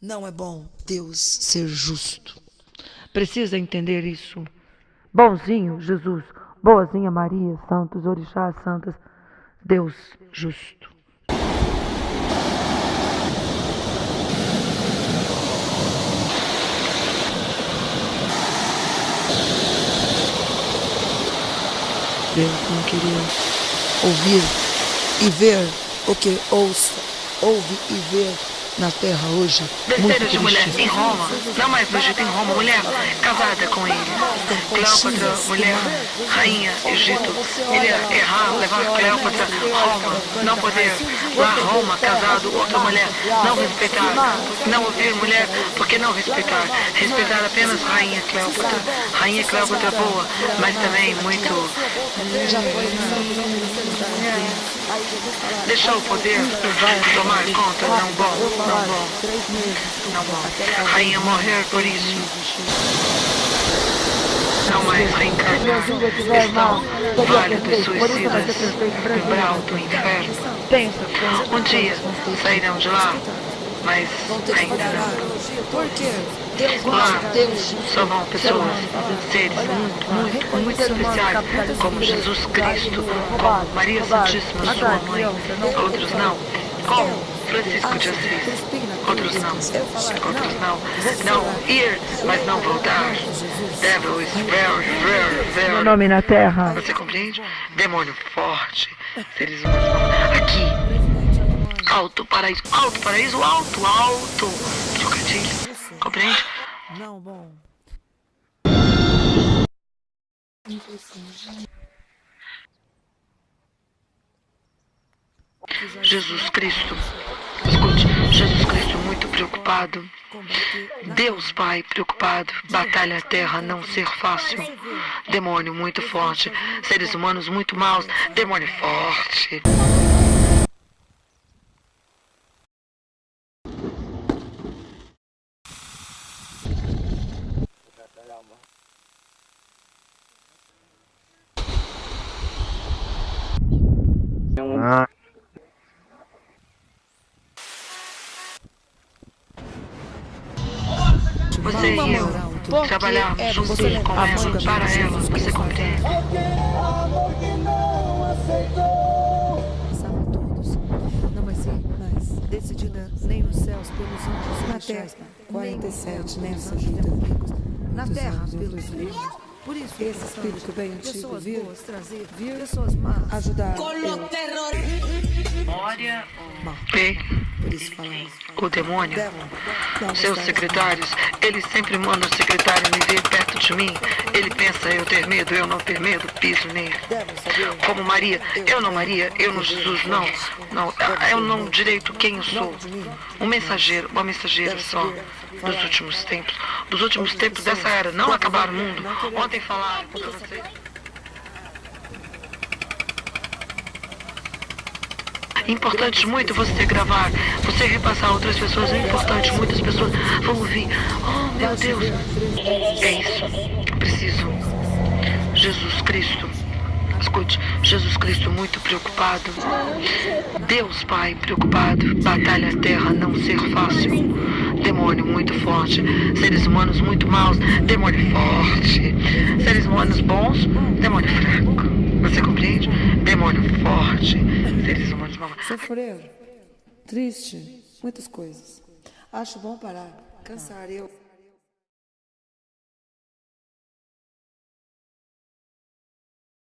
Não é bom Deus ser justo. Precisa entender isso. Bonzinho, Jesus. Boazinha Maria, santos, orixás, santas. Deus justo. Deus não queria ouvir e ver o que ouça, ouve e vê na terra hoje. Terceira de mulher em Roma, não mais no Egito, em Roma, mulher casada com ele. Cleópatra, mulher, rainha, Egito. Ele ia errar, levar Cleópatra Roma, não poder. Lá Roma, casado, outra mulher, não respeitar. Não ouvir mulher, porque não respeitar. Respeitar apenas rainha Cleópatra. Rainha Cleópatra boa, mas também muito Deixou o poder tomar conta, não bom, não bom, não bom. Rainha morrer por isso. Não mais reencarnar. Estão válidos suicidas no umbral do inferno. Um dia sairão de lá, mas ainda não. Por quê? Deus Lá não, Deus só vão pessoas, seres muito, muito, muito especiais, como Jesus Cristo, como Maria Santíssima, sua mãe. Outros não, como Francisco de Assis. Outros não, outros não. Não ir, mas não voltar. Devil is very, very, meu very nome na terra. você compreende? Demônio forte. Seres humanos não. Aqui. Alto paraíso. Alto paraíso. Alto, alto. Trocadilho. Compreende? Não, bom. Jesus Cristo. Escute, Jesus Cristo muito preocupado. Deus Pai preocupado. Batalha a terra não ser fácil. Demônio muito forte. Seres humanos muito maus. Demônio forte. Você e eu trabalhamos juntos com ela, para ela, você compreende? Passavam todos. Não vai ser mais decidida nem nos céus pelos anjos Na terra, nem 47 pelos nessa anjos vida. Na terra, pelos depois. Por isso, Esse espírito bem antigo vir- boas trazer, vir pessoas más. ajudar. Eu. E Por o demônio, seus secretários, eles sempre mandam o secretário me ver perto de mim. Ele pensa eu ter medo, eu não ter medo, piso nele. Como Maria, eu não Maria, eu não Jesus, não. Não, eu não direito quem eu sou. Um mensageiro, uma mensageira só dos últimos tempos. Dos últimos tempos dessa era, não acabar o mundo. Ontem falaram. vocês. Importante muito você gravar, você repassar a outras pessoas, é importante, muitas pessoas vão ouvir. Oh meu Deus, é isso, preciso. Jesus Cristo, escute, Jesus Cristo muito preocupado. Deus Pai preocupado, batalha terra não ser fácil. Demônio muito forte, seres humanos muito maus, demônio forte. Seres humanos bons, demônio fraco. Você compreende? Demônio forte, seres humanos maus. Sofrer, triste, muitas coisas. Acho bom parar, cansar eu.